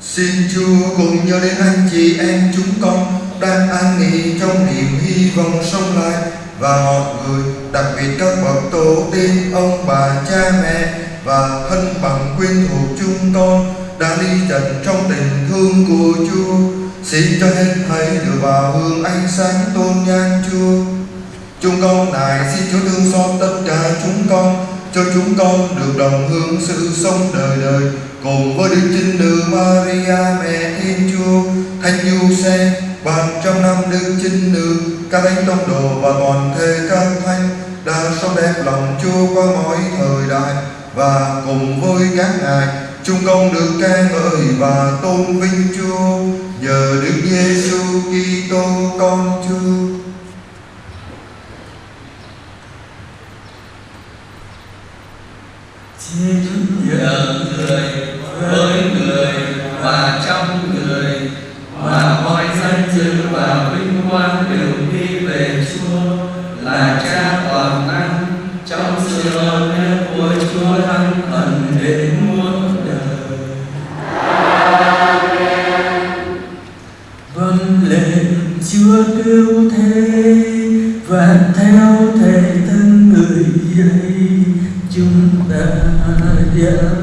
Xin Chúa cùng nhớ đến anh chị em chúng con đang an nghỉ trong niềm hy vọng sống lại và mọi người, đặc biệt các bậc tổ tiên, ông bà, cha mẹ và thân bằng quyến thuộc chúng con đã đi trần trong tình thương của Chúa. Xin cho hết thảy được vào hương ánh sáng tôn nhang Chúa. Chúng con này xin Chúa thương xót tất cả chúng con, cho chúng con được đồng hương sự sống đời đời cùng với Đức Trinh Nữ Maria mẹ Thiên Chúa, Thánh Giuse, ban trăm năm Đức Trinh Nữ, các thánh tông đồ và toàn thể các thánh đã sống đẹp lòng Chúa qua mọi thời đại và cùng với các ngài chúng con được ca ngợi và tôn vinh Chúa nhờ Đức Giêsu Kitô, con Chúa. Xin nhờ người, với người và trong người và mọi danh dự và vinh quang đều đi về Chúa là Cha toàn năng trong sự lớn nhất của Chúa thánh yêu cứu thế và theo thể thân người dạy chúng ta dám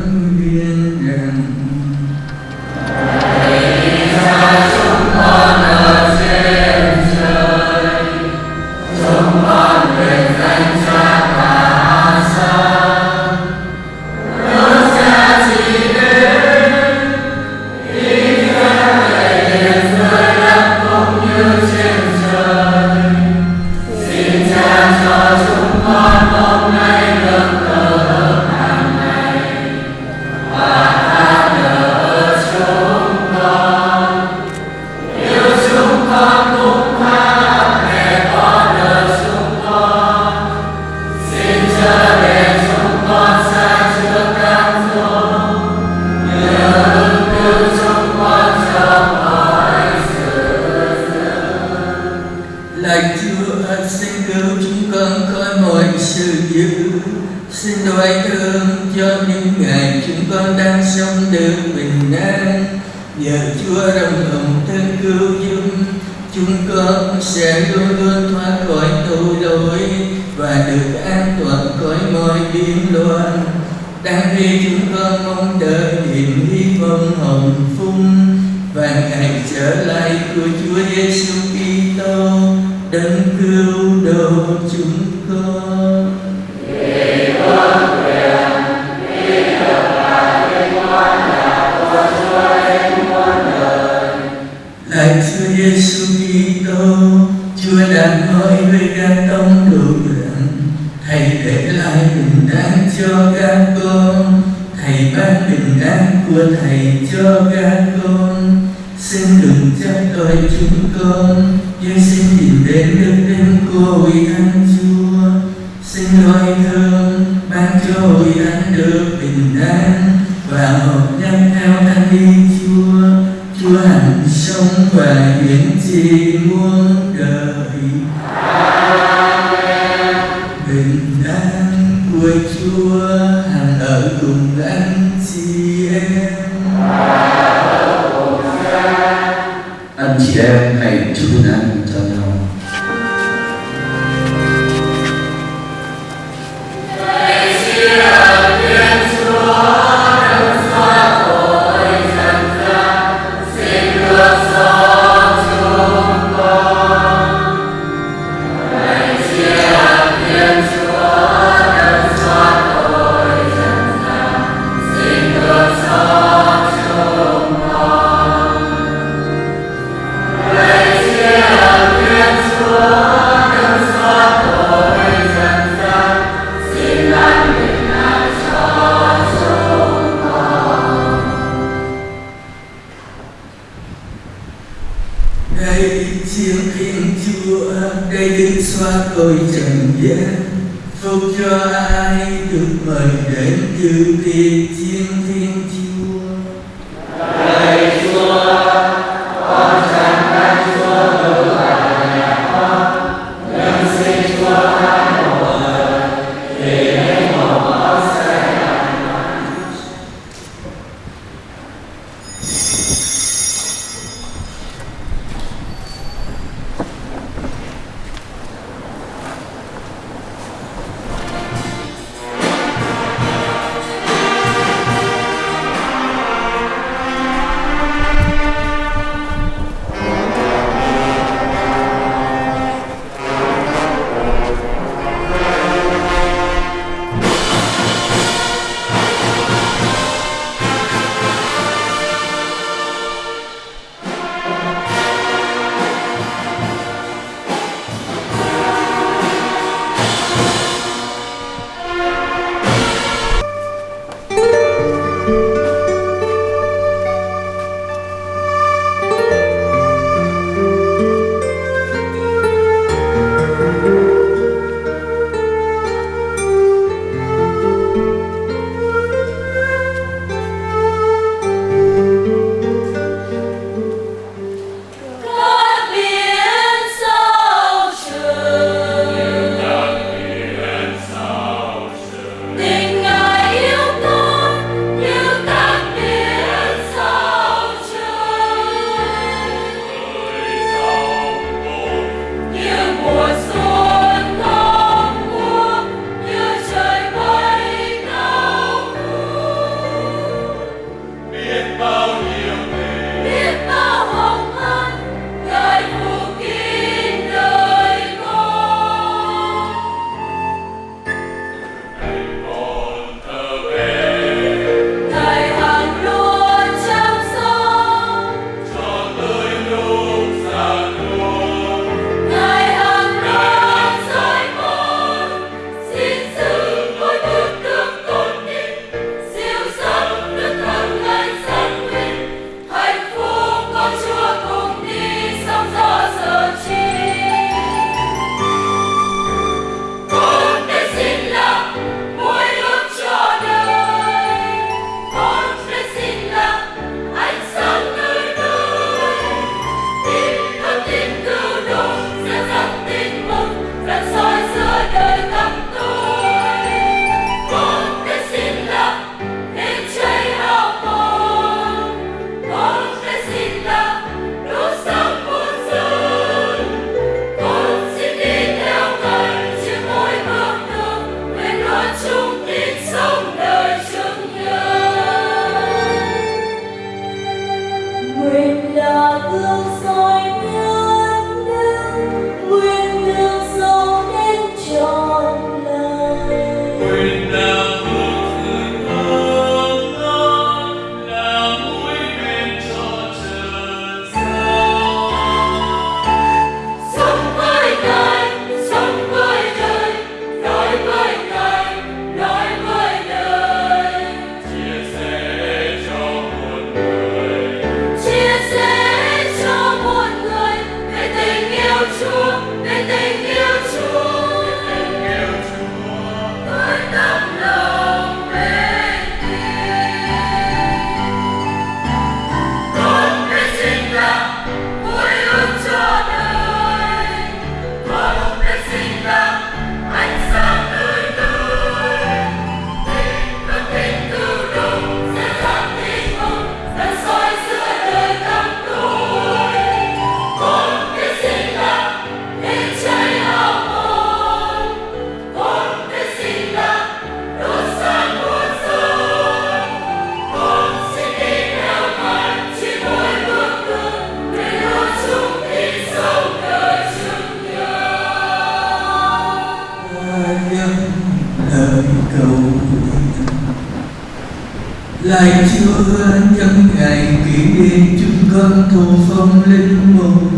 thụ phong linh mục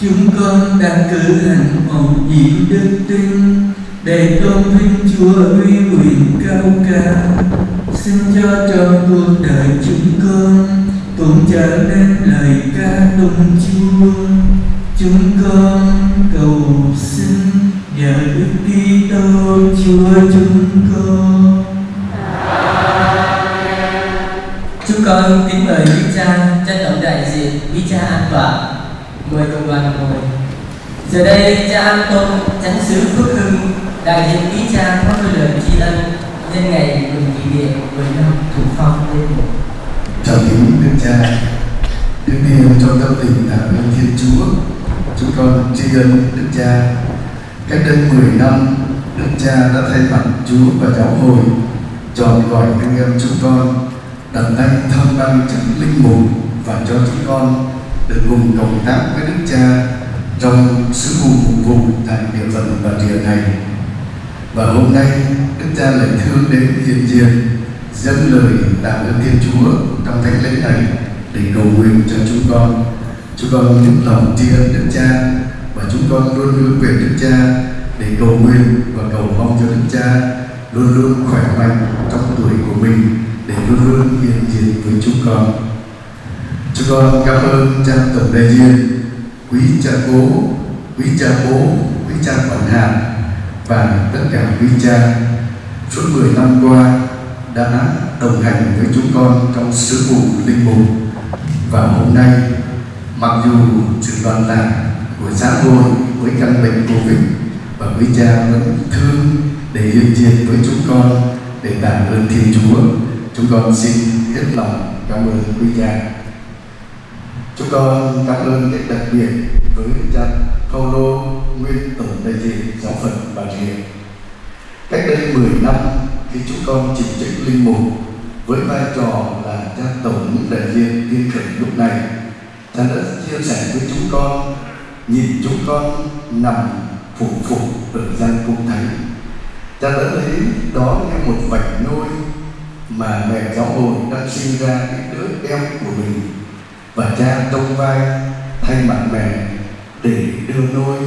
Chúng con đã cử hành một nhiệm đức tin Để tôn vinh Chúa uy quyền cao cả. Xin cho trong cuộc đời chúng con Cũng trở nên lời ca tụng Chúa. Chúng con cầu xin nhờ Đức Kitô Chúa chúng con Chúng con kính mời quý cha trân trọng đại diện quý cha an tọa mời cộng đoàn ngồi. Giờ đây cha An Tôn chánh xứ Phước Hưng đại diện quý cha có đôi lời tri ân nhân ngày mừng kỷ niệm 10 năm thủ phong lên một. Chào kính Đức Cha Trước tiên trong tâm tình tạ ơn Thiên Chúa Chúng con tri ân Đức Cha Cách đây 10 năm, Đức Cha đã thay mặt Chúa và Giáo hội Chọn gọi anh em chúng con, đặt tay thăm đăng chức linh mục và cho chúng con được cùng cộng tác với Đức Cha trong sứ vụ phục vụ tại địa phận và địa này. Và hôm nay, Đức Cha lại thương đến hiện diện, dâng lời tạ ơn Thiên Chúa trong thánh lễ này để cầu nguyện cho chúng con. Chúng con những lòng tri ân Đức Cha và chúng con luôn luôn về Đức Cha để cầu nguyện và cầu mong cho Đức Cha luôn luôn khỏe mạnh trong tuổi của mình để luôn luôn hiện diện với chúng con. Chúng con cảm ơn cha tổng đại diện, quý cha cố, quý cha bố, quý cha quản hạt và tất cả quý cha suốt 10 năm qua đã đồng hành với chúng con trong sứ vụ linh mục và hôm nay mặc dù sự đoàn lạc của xã hội, với căn bệnh covid. Và quý cha vẫn thương để hiện diện với chúng con, để tạ ơn thiên chúa. Chúng con xin hết lòng cảm ơn quý cha. Chúng con cảm ơn rất đặc biệt với cha Paulo nguyên tổng đại diện giáo phận Bà Rịa. Cách đây 10 năm khi chúng con chỉnh chức linh mục, với vai trò là cha tổng đại diện tiên khẩn lúc này. Cha đã chia sẻ với chúng con nhìn chúng con nằm phủ phục ở gian cung thánh. Cha đã lấy đó như một vạch nôi mà mẹ giáo hội đang sinh ra cái đứa em của mình. Và cha trong vai thay mặt mẹ để đưa nôi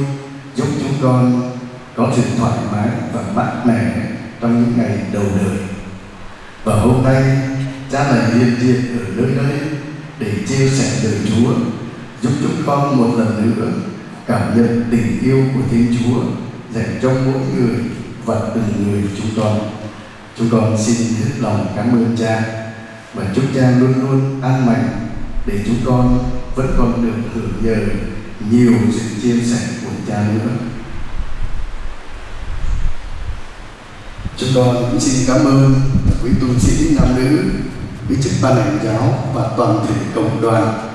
giúp chúng con có sự thoải mái và mát mẻ trong những ngày đầu đời. Và hôm nay, cha lại hiện diện ở nơi đây để chia sẻ lời Chúa giúp chúng con một lần nữa cảm nhận tình yêu của Thiên Chúa dành cho mỗi người và từng người chúng con. Chúng con xin hết lòng cảm ơn cha và chúc cha luôn luôn an mạnh để chúng con vẫn còn được hưởng nhờ nhiều sự chia sẻ của cha nữa. Chúng con cũng xin cảm ơn quý tu sĩ nam nữ quý chức ban hành giáo và toàn thể cộng đoàn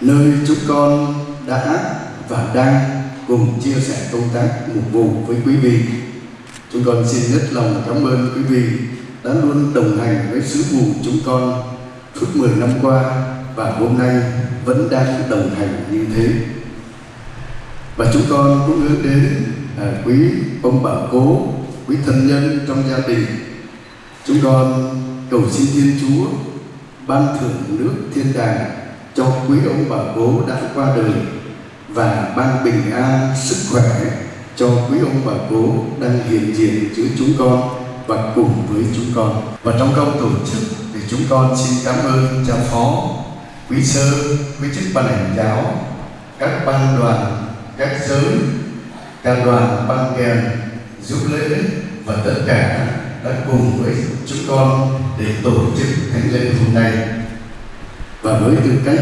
nơi chúng con đã và đang cùng chia sẻ công tác mục vụ với quý vị. Chúng con xin rất lòng cảm ơn quý vị đã luôn đồng hành với sứ vụ chúng con. Suốt 10 năm qua và hôm nay vẫn đang đồng hành như thế. Và chúng con cũng hướng đến à, quý ông bà cố quý thân nhân trong gia đình. Chúng con cầu xin thiên chúa ban thưởng nước thiên đàng cho quý ông bà cố đã qua đời và ban bình an sức khỏe cho quý ông bà cố đang hiện diện giữa chúng con và cùng với chúng con. Và trong câu tổ chức thì chúng con xin cảm ơn cha phó, quý sơ, quý chức ban hành giáo, các ban đoàn, các giới ca đoàn ban kèm giúp lễ và tất cả đã cùng với chúng con để tổ chức thánh lễ hôm nay và với tư cách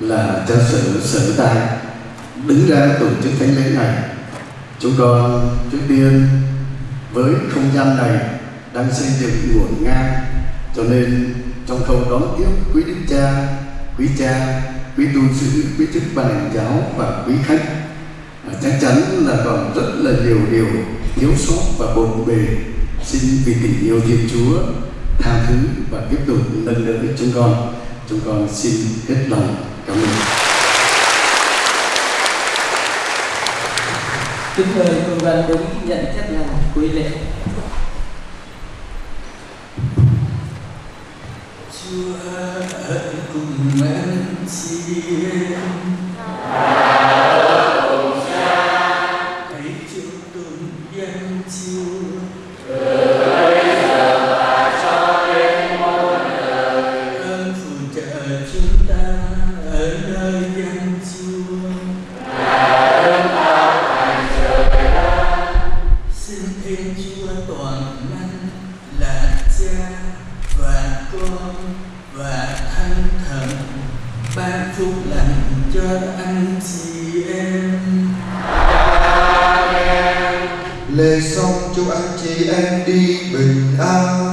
là cha sở sở tại đứng ra tổ chức thánh lễ này chúng con trước tiên với không gian này đang xây dựng nguồn ngang cho nên trong khâu đón tiếp quý đức cha quý cha quý tu sĩ quý chức ban hành giáo và quý khách à, chắc chắn là còn rất là nhiều điều thiếu sót và bồn bề. Xin vì tình yêu thiên chúa tha thứ và tiếp tục nâng đỡ chúng con chúng con xin hết lòng cảm ơn Kính mời cùng đoàn đứng nhận chất là quý lễ. Chúa ở cùng anh chị em Xong chúc anh chị em đi bình an.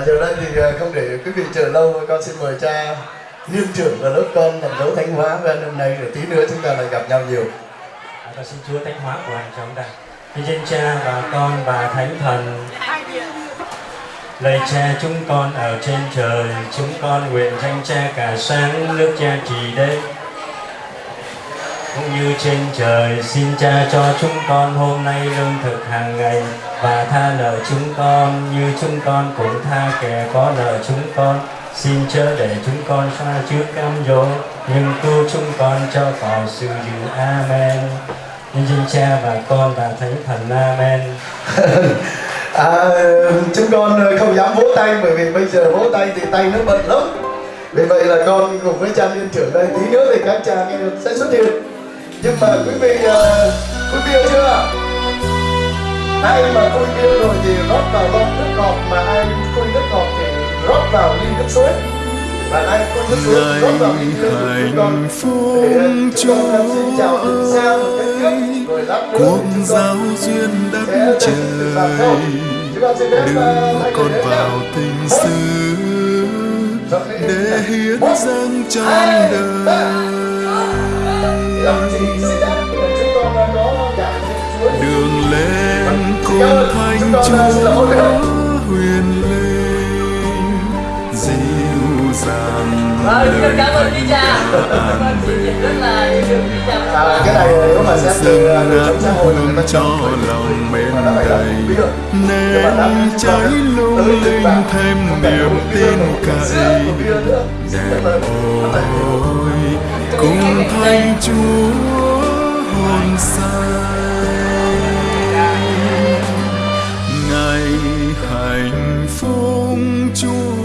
Và giờ đây thì à, không để quý vị chờ lâu, con xin mời cha niên trưởng và lớp con thành dấu thánh hóa và hôm nay rồi tí nữa chúng ta lại gặp nhau nhiều. Dạ, và xin Chúa thánh hóa của hành chúng ta. Nhân danh Cha và Con và Thánh Thần. Lạy Cha chúng con ở trên trời, chúng con nguyện danh Cha cả sáng nước Cha trì đây. Cũng như trên trời, xin Cha cho chúng con hôm nay lương thực hàng ngày và tha nợ chúng con như chúng con cũng tha kẻ có nợ chúng con. Xin chớ để chúng con xa trước cam dỗ, nhưng cứu chúng con cho khỏi sự dữ. Amen. Nhân danh Cha và Con và Thánh Thần. Amen. à, chúng con không dám vỗ tay bởi vì bây giờ vỗ tay thì tay nó bận lắm vì vậy là con cùng với cha liên trưởng đây tí nữa thì các cha sẽ xuất hiện nhưng mà quý vị uh, quý vị chưa ai mà khui bia rồi thì rót vào lon nước ngọt mà ai khui nước ngọt thì rót vào ly nước suối. Và ai khui nước suối thì rót vào ly nước con phúc để chúng con xin chào từ xa một cách trước rồi lát nữa cuộc chúng giao con duyên sẽ đất lên trời. Từ vào sau chúng con xin phép đưa hai người con đến vào nào tình xứ để hiến dâng trọn đời thanh chúa huyền linh dịu dàng Vâng, cảm ơn thánh cha chị về rất là yêu thương quý cha À, cái này nếu mà xét từ đời sống xã hội nó cho lòng mến đầy nên cháy lung linh thêm niềm tin cậy. đẹp ôi cùng thanh chúa hồn sai hạnh phúc chúa.